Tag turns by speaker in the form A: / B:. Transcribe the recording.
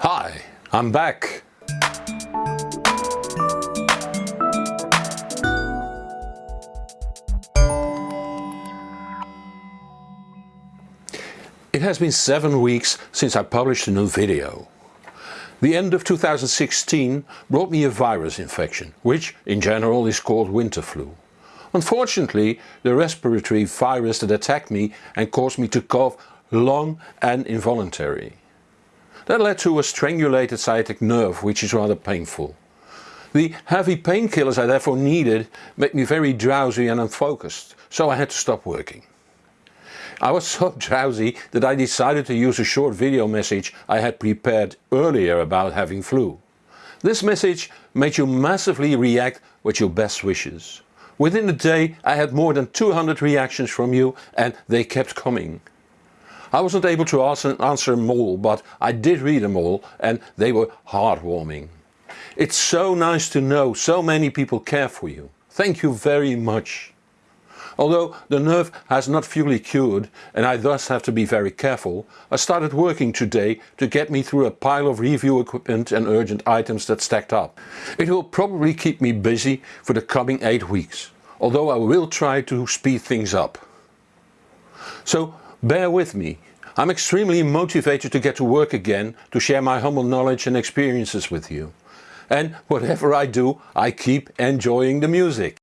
A: Hi, I'm back. It has been seven weeks since I published a new video. The end of 2016 brought me a virus infection, which in general is called winter flu. Unfortunately, the respiratory virus that attacked me and caused me to cough long and involuntary. That led to a strangulated sciatic nerve which is rather painful. The heavy painkillers I therefore needed made me very drowsy and unfocused, so I had to stop working. I was so drowsy that I decided to use a short video message I had prepared earlier about having flu. This message made you massively react with your best wishes. Within a day I had more than 200 reactions from you and they kept coming. I wasn't able to answer, answer them all, but I did read them all and they were heartwarming. It's so nice to know so many people care for you. Thank you very much. Although the nerve has not fully cured and I thus have to be very careful, I started working today to get me through a pile of review equipment and urgent items that stacked up. It will probably keep me busy for the coming 8 weeks, although I will try to speed things up. So Bear with me. I'm extremely motivated to get to work again to share my humble knowledge and experiences with you. And whatever I do, I keep enjoying the music.